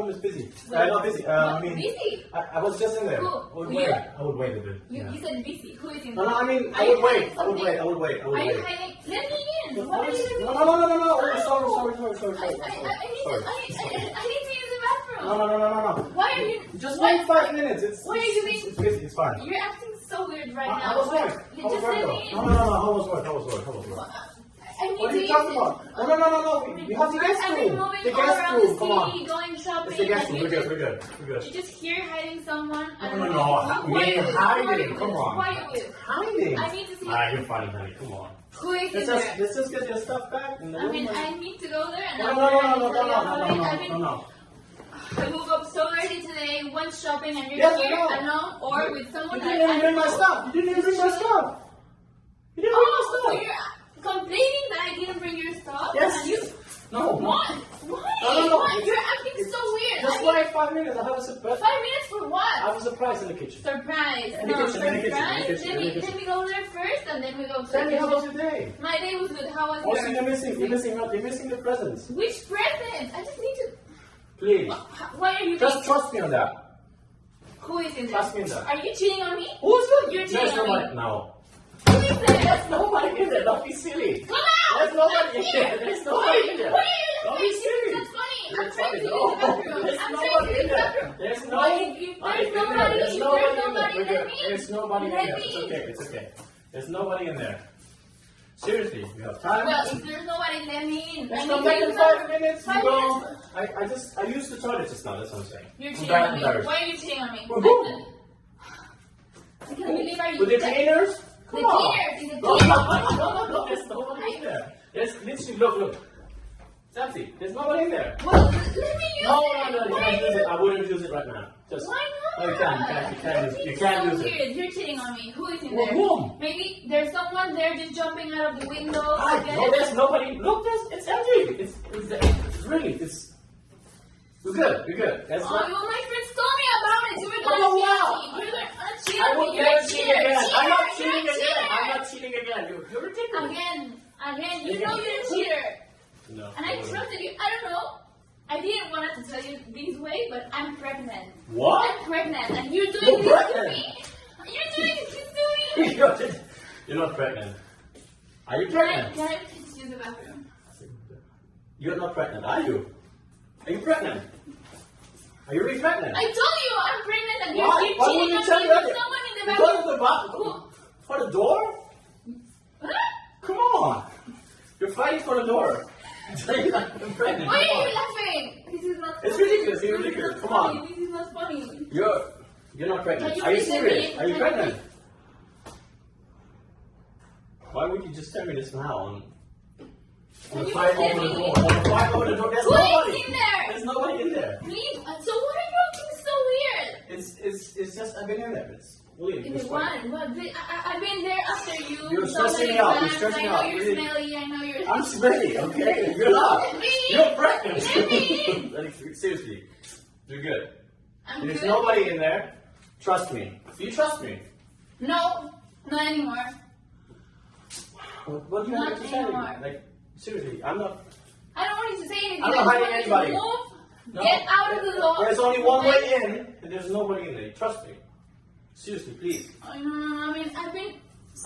no, is busy. Uh, not busy. Uh, I mean, busy. I, I was just in there. Who? I would wait. I would wait a bit. You, yeah. you said busy. Who is in there? No, no, I mean, I would wait. I would wait. I would wait. I would Are you wait. hiding? Let me in. No, What are you doing? no, no, no, no, no. Oh, sorry, sorry, sorry, sorry, I, sorry, I, sorry. Need to, sorry. I, need, I, need to use the bathroom. No, no, no, no, no, no. Why are you? Just wait five minutes. It's, What are you doing? It's, busy. It's fine. You're acting so weird right now. I was work. You just let me in. No, no, no, no. I was work. I was work. I was work. What are you talking about? No, no, no, no, no. We, we have the guest room. moving The guest around room. the Come on. going shopping. It's the guest room. We're good. We're good. We're good. just here hiding someone. No, no, no. Who are Me you with? Who are hiding. Come on. Who are you with? Hiding. I need to see. Ah, you're funny, honey. Come on. Who is Let's just, let's just get your stuff back the I mean, and- I need to go there and No, no, no, gonna no, no, no, no, no, no, no. I woke up so early today, went shopping, and you're Yes, here alone or with someone You didn't even bring my stuff. You didn't even bring my stuff. You didn't Oh, bring my you're stuff. Complaining that I didn't bring your stuff? Yes. You, No. what? Why? No, no, no. Why? You're acting so weird. Just I mean, wait five minutes. I have a surprise. five minutes for what? I what? have a surprise in the kitchen. Surprise. In the no, kitchen, in the kitchen, in the surprise. kitchen, Let in me, the kitchen. let me go there first and then we go to Tell the me how was your day? My day was good. How was oh, Also, yours? you're missing. You're missing. You're missing the presents. Which present? I just need to. Please, Why are you just being- trust me on that. Who is in there? Trust me on that. Are you cheating on me? Who's it? You're cheating on nobody. me. No. Who is there? There's nobody in there. Don't be silly. Come out! There's nobody in there. There's nobody in there. Why are you Don't be silly. That's funny. I'm There's trying to use nobody- the bathroom. There's I'm nobody in there. There's no. Why? If Honey, There's nobody. There's nobody in there. nobody. We're Let good. me. There's nobody in there. It's okay. It's okay. There's nobody in there. Seriously, you have time. Well, if there's nobody, let me in. Let's I come need back to in five minutes. Five you go. minutes. I, I just I used the toilet just now. That's what I'm saying. You're cheating on me. Why are you cheating on me? With who? I can't believe you. With the cleaners? The cleaners, the No, cleaners. no, no, no, no, there's nobody in there. There's literally, look, look. It's empty. There's nobody in there. Well, let me use No, it. no, no, you Why can't use it. I wouldn't use it right now. Just. Why not? No, you can't, you can't, you can't use it. You can't so use it. weird. You're cheating on me. Who is in Well, there? whom? Maybe there's someone there just jumping out of the window. I, again. no, there's nobody. Look, there's, it's empty. It's, it's, it's really, it's. We're good, we're good. That's Oh, not. well, my friends told me about it. You were Oh, gonna wow. Cheat. You were gonna cheat I will never cheat again. I'm not cheating again. I'm not cheating again. You're, ridiculous. Again, again. You know you're a cheater. No. And I trusted you. I don't know. I didn't want to tell you this way, but I'm pregnant. What? I'm pregnant, and you're doing You're this to me. You're doing this to me. You're you're not pregnant. Are you Can I, pregnant? can I please use the bathroom? You're not pregnant, are you? Are you pregnant? Are you really pregnant? I told you I'm pregnant, and you're, Why? you're Why cheating wouldn't you on tell me me with someone in the Because of the bathroom? For the door? Huh? Come on. You're fighting for the door. You're not pregnant. Why are you laughing? This is not. It's ridiculous, you're ridiculous. not Come on. This is not funny. You're you're not pregnant. Can you Are you serious? me- Are you you pregnant? Why would you just tell me this now? On, on the you fight over the door. On the fight over the door. There's Who nobody. in there? There's nobody in there. Me? Uh, So what are you acting so weird? It's it's it's just I've been in there. It's really In it's one, but I, I've been there after you. You're so stressing me out, you're stressing I know out, you're really. smelly. I know you're. I'm smelly, okay? You're not. Me? You're pregnant. Me? seriously. You're good. I'm There's good. nobody in there. Trust me. Do you trust me? No, not anymore. What, what do you Not me to anymore. Like, seriously, I'm not. I don't want you to say anything. I'm not hiding want you to anybody. Move, No. Get out of the door. There's only one way in, and there's nobody in there. Trust me. Seriously, please. I know, I mean, I've been.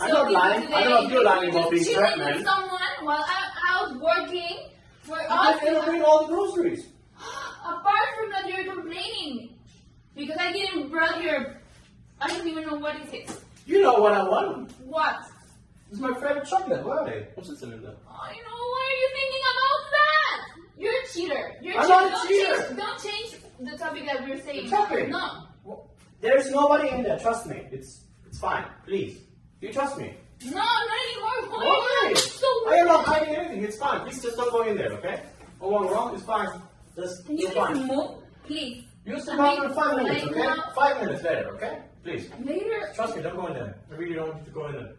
I'm not lying. Today. I don't know if you're lying about being pregnant. with someone while I'm out working for us. didn't bring all the groceries. Apart from that, you're complaining because I didn't bring your. I don't even know what it is. You know what I want. What? It's my favorite chocolate. Where are they? What's it in there? I know. Why are you thinking about that? You're a cheater. You're a I'm cheater. not a don't cheater. Change, don't change the topic that we're saying. The topic? No. Well, There's nobody in there. Trust me. It's it's fine. Please. Do you trust me. No, not anymore. Why Why? are you so I am not weird? hiding anything. It's fine. Please just don't go in there, okay? Oh, wrong, wrong. It's fine. Just, Can you it's please fine. move, please? Use the I bathroom in five minutes, okay? now- Five minutes later, okay? Please. Later, Trust me, don't go in there. I really don't want you to go in there.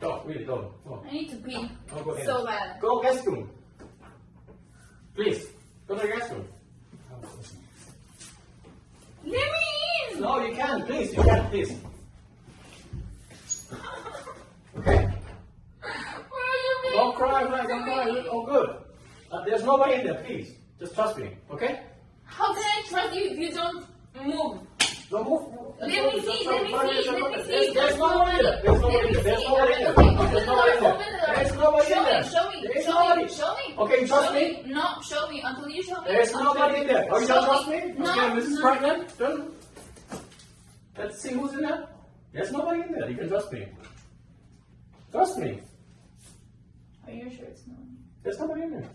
Don't, really, don't. I need to pee Don't go so bad. Go guest room. Please. Go to the guest room. Let me in. No, you can't. Please, you can't. Please. Okay? Where are you? Don't cry, cry, don't cry. It's all good. Uh, there's nobody in there, please. Just trust me, okay? How can I trust you if you don't move? Don't move. Let me see, let me see, let me see. There's, there's nobody in there. There's nobody in there. There's nobody in there. There's nobody in there. There's nobody in there. Show me, There's show nobody. me, me. Trust Show me? No, show me until you show me. There's nobody in there. Oh, you don't trust me? No, Okay, Mrs. no. Pregnant? Let's see who's in there. There's nobody in there. You can trust me. Trust me. Are you sure it's not? There's nobody in there.